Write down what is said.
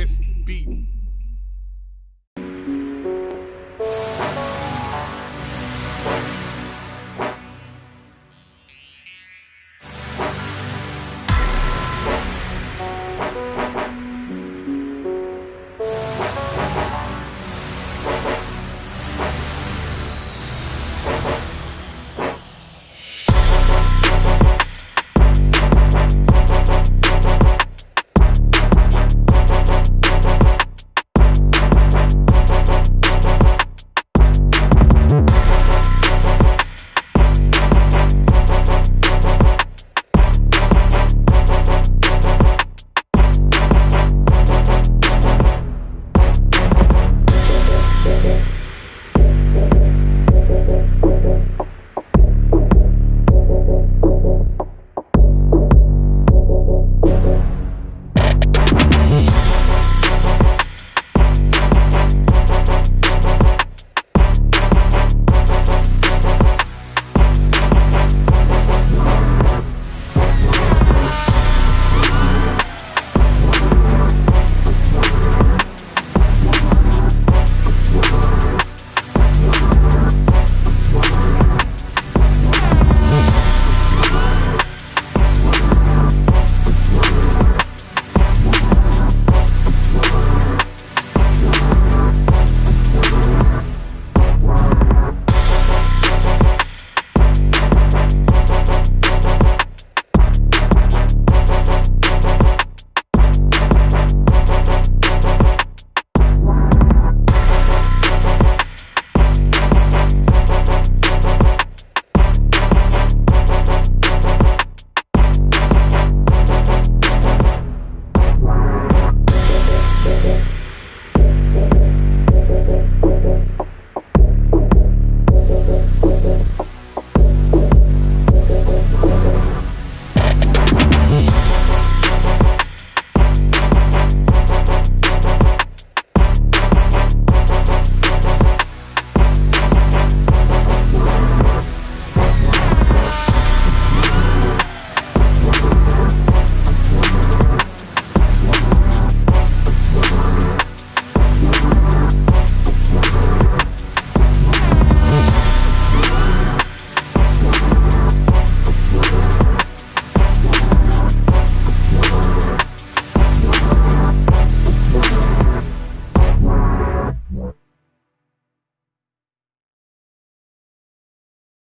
SB